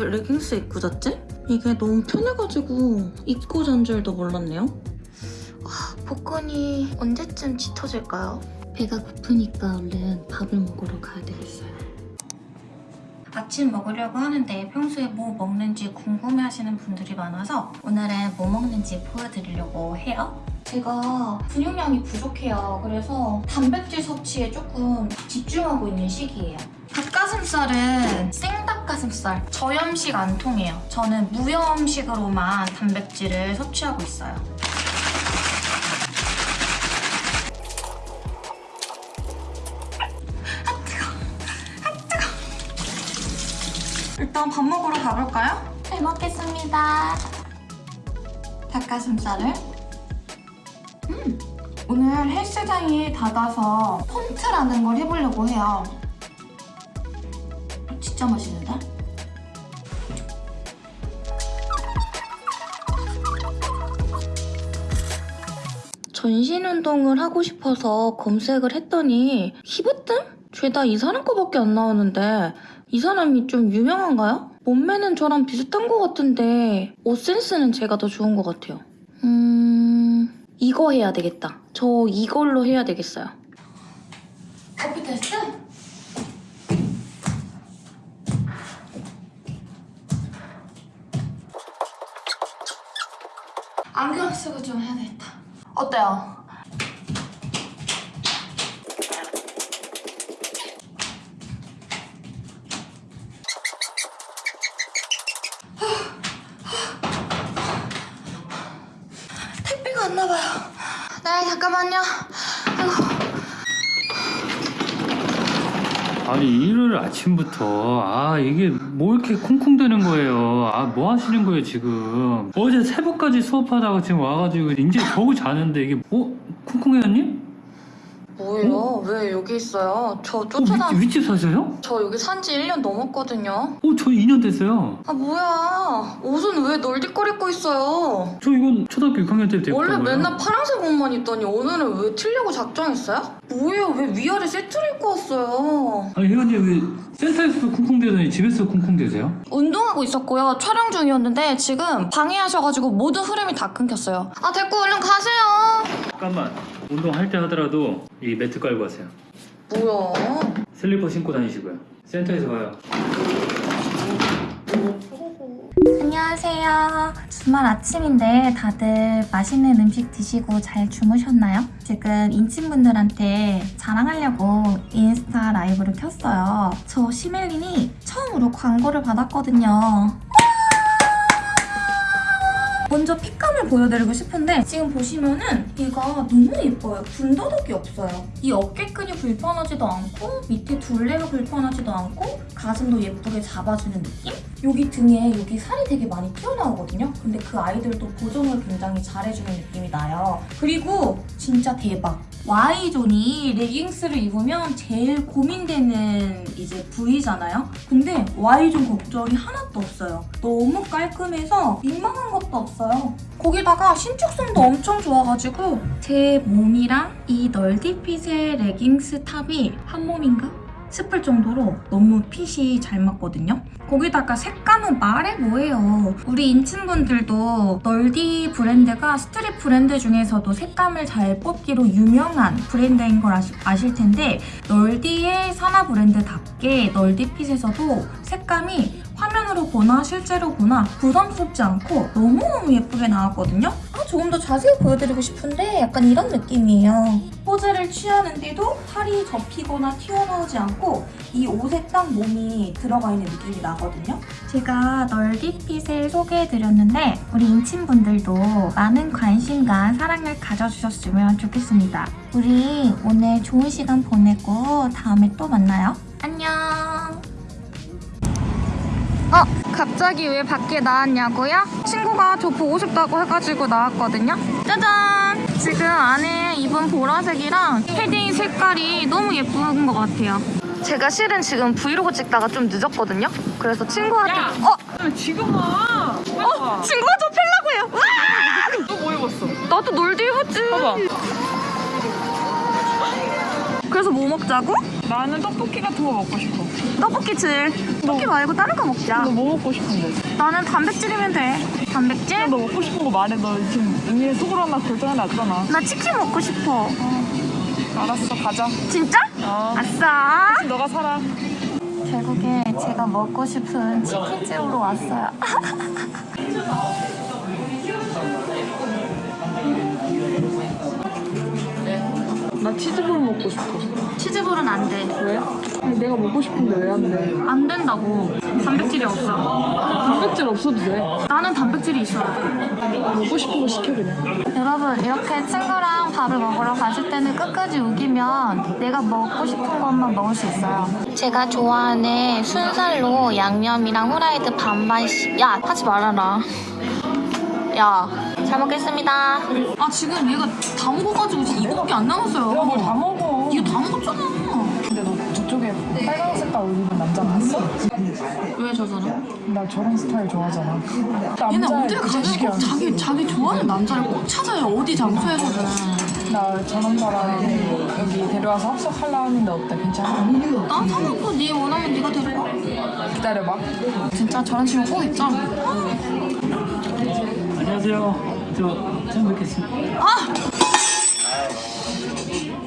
어? 왜 레깅스 입고 잤지? 이게 너무 편해가지고 입고 잔 줄도 몰랐네요. 아, 복근이 언제쯤 짙어질까요? 배가 고프니까 얼른 밥을 먹으러 가야 되겠어요. 아침 먹으려고 하는데 평소에 뭐 먹는지 궁금해하시는 분들이 많아서 오늘은 뭐 먹는지 보여드리려고 해요. 제가 근육량이 부족해요. 그래서 단백질 섭취에 조금 집중하고 있는 시기예요. 닭가슴살은 생닭가슴살 저염식 안 통해요. 저는 무염식으로만 단백질을 섭취하고 있어요. 아 뜨거, 아. 일단 밥 먹으러 가볼까요? 잘 먹겠습니다. 닭가슴살을 음, 오늘 헬스장이 닫아서 펌트라는 걸 해보려고 해요. 진짜 맛있는데? 전신 운동을 하고 싶어서 검색을 했더니 히브뜸? 죄다 이 사람 거밖에 안 나오는데 이 사람이 좀 유명한가요? 몸매는 저랑 비슷한 것 같은데 옷 센스는 제가 더 좋은 것 같아요. 음... 이거 해야 되겠다. 저 이걸로 해야 되겠어요. 커피 테스트? 안경 쓰고 좀 해야 되겠다. 어때요? 택배가 안 나봐요. 네, 잠깐만요. 아니 일요일 아침부터 아 이게 뭐 이렇게 쿵쿵대는 거예요? 아 뭐 하시는 거예요 지금? 어제 새벽까지 수업하다가 지금 와가지고 이제 겨우 자는데 이게 뭐 쿵쿵해였니? 뭐예요? 왜 여기 있어요? 저 어, 쫓아다. 윗, 윗집 사세요? 저 여기 산지 1년 넘었거든요. 어 저 2년 됐어요 아, 뭐야. 옷은 왜 널디걸 입고 있어요? 저 이건 초등학교 6학년 때부터 원래 거예요 맨날 파란색 옷만 입더니 오늘은 왜 틀려고 작정했어요? 뭐예요? 왜 위아래 세트를 입고 왔어요? 아니 혜원님 왜 센터에서도 쿵쿵대더니 집에서 쿵쿵대세요? 운동하고 있었고요. 촬영 중이었는데 지금 방해하셔가지고 모든 흐름이 다 끊겼어요. 아 됐고 얼른 가세요. 잠깐만 운동할 때 하더라도 이 매트 깔고 가세요 뭐야? 슬리퍼 신고 다니시고요 센터에서 봐요 안녕하세요. 주말 아침인데 다들 맛있는 음식 드시고 잘 주무셨나요? 지금 인친분들한테 자랑하려고 인스타 라이브를 켰어요. 저 시멜린이 처음으로 광고를 받았거든요. 먼저 핏감을 보여드리고 싶은데 지금 보시면은 얘가 너무 예뻐요. 군더더기 없어요. 이 어깨 끈이 불편하지도 않고 밑에 둘레가 불편하지도 않고 가슴도 예쁘게 잡아주는 느낌? 여기 등에 여기 살이 되게 많이 튀어나오거든요. 근데 그 아이들도 보정을 굉장히 잘해주는 느낌이 나요. 그리고 진짜 대박. Y존이 레깅스를 입으면 제일 고민되는 이제 부위잖아요. 근데 Y존 걱정이 하나도 없어요. 너무 깔끔해서 민망한 것도 없어요. 거기다가 신축성도 엄청 좋아가지고 제 몸이랑 이 널디핏의 레깅스 탑이 한 몸인가? 싶을 정도로 너무 핏이 잘 맞거든요. 거기다가 색감은 말해 뭐해요. 우리 인친분들도 널디 브랜드가 street 브랜드 중에서도 색감을 잘 뽑기로 유명한 브랜드인 걸 아시, 아실 텐데 널디의 산화 브랜드답게 널디 핏에서도 색감이 화면으로 보나 실제로 보나 부담스럽지 않고 너무너무 예쁘게 나왔거든요. 아, 조금 더 자세히 보여드리고 싶은데 약간 이런 느낌이에요. 포즈를 취하는데도 팔이 접히거나 튀어나오지 않고 이 옷에 딱 몸이 들어가 있는 느낌이 나거든요. 제가 널디핏을 소개해드렸는데 우리 인친분들도 많은 관심과 사랑을 가져주셨으면 좋겠습니다. 우리 오늘 좋은 시간 보내고 다음에 또 만나요. 안녕. 어, 갑자기 왜 밖에 나왔냐고요? 친구가 저 보고 싶다고 해가지고 나왔거든요. 짜잔! 지금 안에 입은 보라색이랑 패딩 색깔이 너무 예쁜 것 같아요. 제가 실은 지금 브이로그 찍다가 좀 늦었거든요. 그래서 친구한테 야! 어, 지금 와. 어, 친구가 저 펠라고요. 와! 너뭐 입었어? 나도 놀드 입었지. 봐봐. 그래서 뭐 먹자고? 나는 떡볶이 같은 거 먹고 싶어. 떡볶이 질. 떡볶이 말고 다른 거 먹자. 너 뭐 먹고 싶은데? 나는 단백질이면 돼. 단백질? 너 먹고 싶은 거 말해. 너 지금 이미 속으로 하나 결정해놨잖아. 나 치킨 먹고 싶어. 알았어, 가자. 진짜? 어. 아싸. 너가 살아. 결국에 제가 먹고 싶은 치킨집으로 왔어요. 나 치즈볼 먹고 싶어. 치즈볼은 안 돼. 왜? 아니, 내가 먹고 싶은데 왜 안 돼? 안 된다고. 단백질이 없어. 단백질 없어도 돼. 나는 단백질이 있어야 돼. 먹고 싶은 거 시켜 그냥. 여러분 이렇게 친구랑 밥을 먹으러 가실 때는 끝까지 우기면 내가 먹고 싶은 것만 먹을 수 있어요. 제가 좋아하는 순살로 양념이랑 후라이드 반반씩. 야 하지 말아라. 야 잘 먹겠습니다. 아 지금 얘가 다 먹어가지고 지금 이거밖에 안 남았어요. 야, 뭘다 먹어. 다 먹었잖아. 근데 너 저쪽에 빨간 색깔 옷 입은 남자 봤어? 왜 저러나? 나 저런 스타일 좋아하잖아. 얘는 남자애 어딜. 꼭 자기 자기 좋아하는 남자를 꼭 찾아요. 어디 장소에서든. 나 저런 사람 여기 데려와서 합석하려 하는데 어때? 괜찮아? 난 상관없어. 네 원하면 네가 데려가. 기다려봐. 진짜 저런 친구 꼭 있자. 안녕하세요. 저 처음 뵙겠습니다. 아